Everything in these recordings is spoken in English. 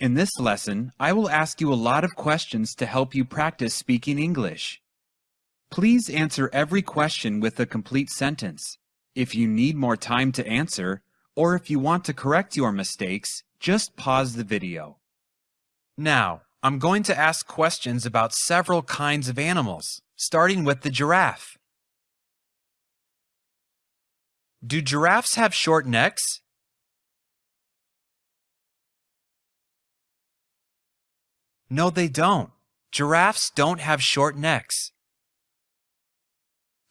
In this lesson, I will ask you a lot of questions to help you practice speaking English. Please answer every question with a complete sentence. If you need more time to answer, or if you want to correct your mistakes, just pause the video. Now, I'm going to ask questions about several kinds of animals, starting with the giraffe. Do giraffes have short necks? No, they don't. Giraffes don't have short necks.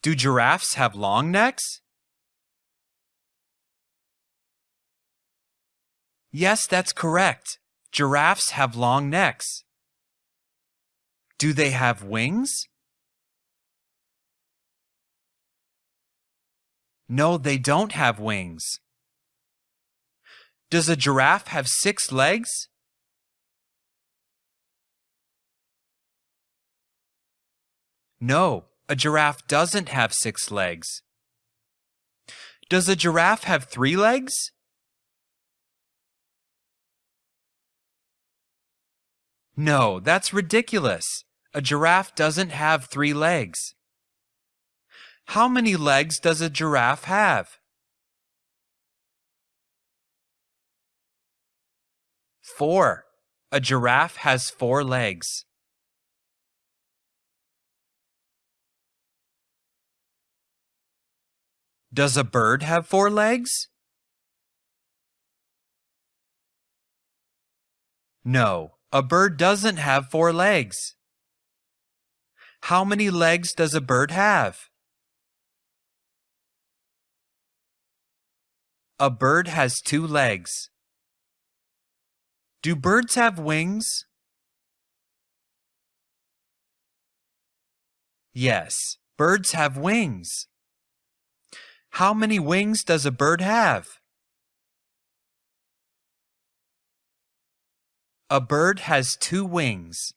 Do giraffes have long necks? Yes, that's correct. Giraffes have long necks. Do they have wings? No, they don't have wings. Does a giraffe have six legs? No, a giraffe doesn't have six legs. Does a giraffe have three legs? No, that's ridiculous. A giraffe doesn't have three legs. How many legs does a giraffe have? Four. A giraffe has four legs. Does a bird have four legs? No, a bird doesn't have four legs. How many legs does a bird have? A bird has two legs. Do birds have wings? Yes, birds have wings. How many wings does a bird have? A bird has two wings.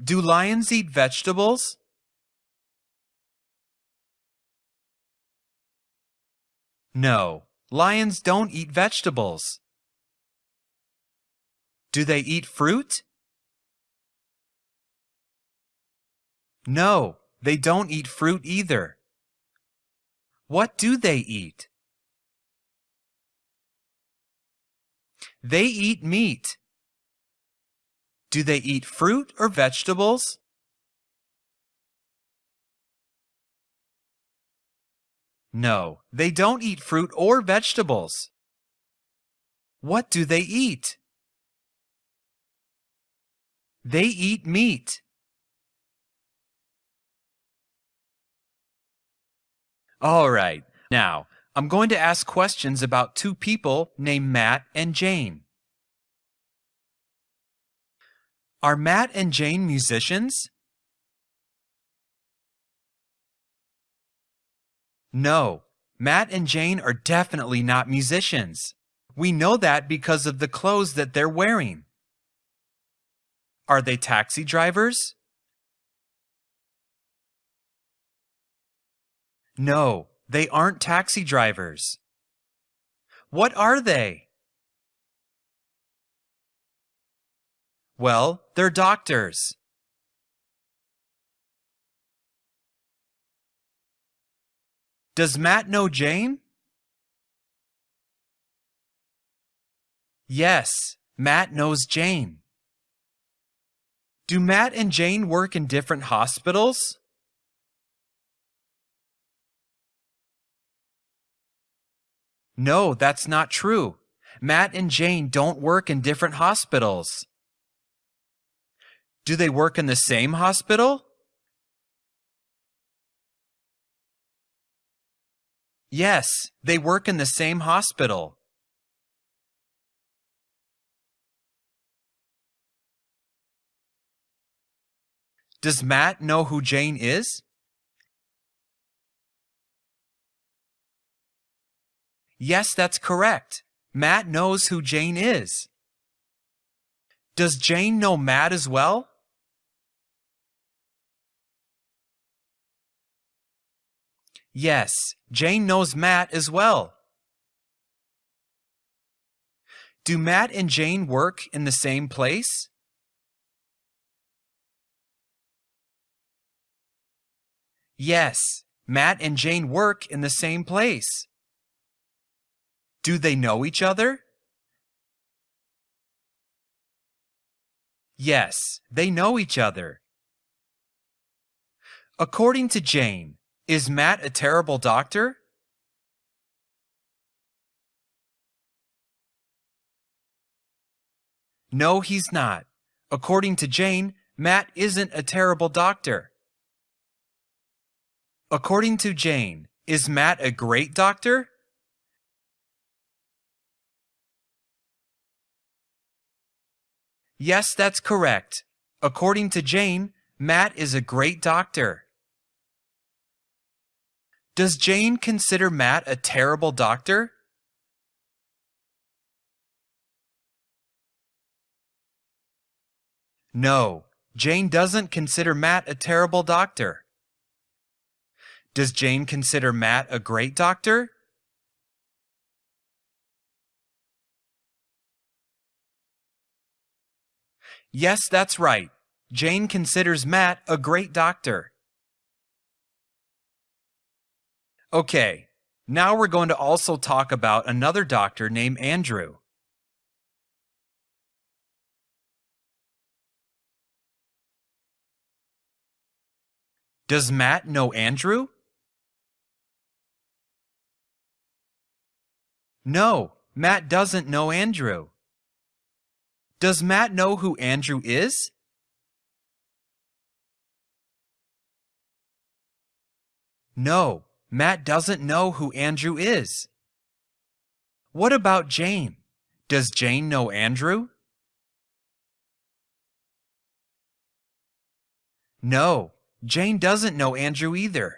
Do lions eat vegetables? No, lions don't eat vegetables. Do they eat fruit? No, they don't eat fruit either. What do they eat? They eat meat. Do they eat fruit or vegetables? No, they don't eat fruit or vegetables. What do they eat? They eat meat. All right, now I'm going to ask questions about two people named Matt and Jane. Are Matt and Jane musicians? No, Matt and Jane are definitely not musicians. We know that because of the clothes that they're wearing. Are they taxi drivers? No, they aren't taxi drivers. What are they? Well, they're doctors. Does Matt know Jane? Yes, Matt knows Jane. Do Matt and Jane work in different hospitals? No, that's not true. Matt and Jane don't work in different hospitals. Do they work in the same hospital? Yes, they work in the same hospital. Does Matt know who Jane is? Yes, that's correct. Matt knows who Jane is. Does Jane know Matt as well? Yes, Jane knows Matt as well. Do Matt and Jane work in the same place? Yes, Matt and Jane work in the same place. Do they know each other? Yes, they know each other. According to Jane, is Matt a terrible doctor? No, he's not. According to Jane, Matt isn't a terrible doctor. According to Jane, is Matt a great doctor? Yes, that's correct. According to Jane, Matt is a great doctor. Does Jane consider Matt a terrible doctor? No, Jane doesn't consider Matt a terrible doctor. Does Jane consider Matt a great doctor? Yes, that's right. Jane considers Matt a great doctor. Okay, now we're going to also talk about another doctor named Andrew. Does Matt know Andrew? No, Matt doesn't know Andrew. Does Matt know who Andrew is? No, Matt doesn't know who Andrew is. What about Jane? Does Jane know Andrew? No, Jane doesn't know Andrew either.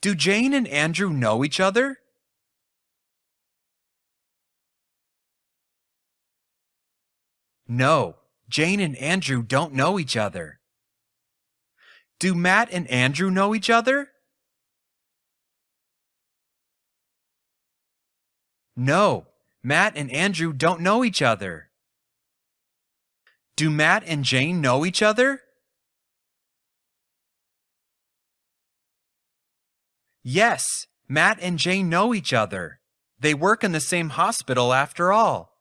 Do Jane and Andrew know each other? No, Jane and Andrew don't know each other. Do Matt and Andrew know each other? No, Matt and Andrew don't know each other. Do Matt and Jane know each other? Yes, Matt and Jane know each other. They work in the same hospital after all.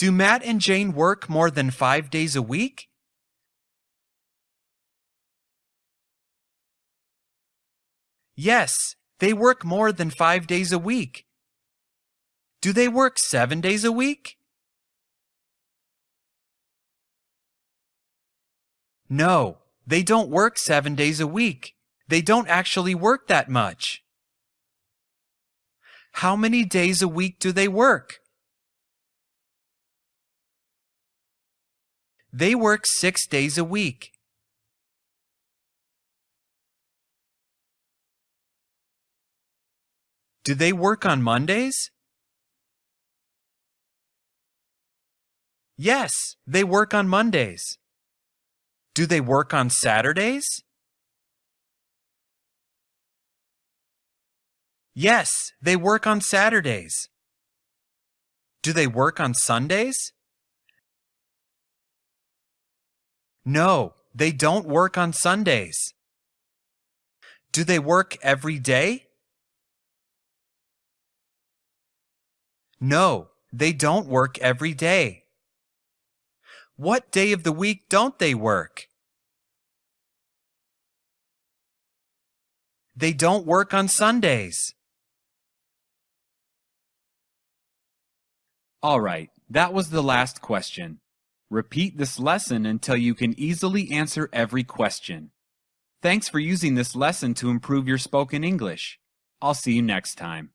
Do Matt and Jane work more than five days a week? Yes, they work more than five days a week. Do they work seven days a week? No, they don't work seven days a week. They don't actually work that much. How many days a week do they work? They work six days a week. Do they work on Mondays? Yes, they work on Mondays. Do they work on Saturdays? Yes, they work on Saturdays. Do they work on Sundays? No, they don't work on Sundays. Do they work every day? No, they don't work every day. What day of the week don't they work? They don't work on Sundays. All right, that was the last question. Repeat this lesson until you can easily answer every question. Thanks for using this lesson to improve your spoken English. I'll see you next time.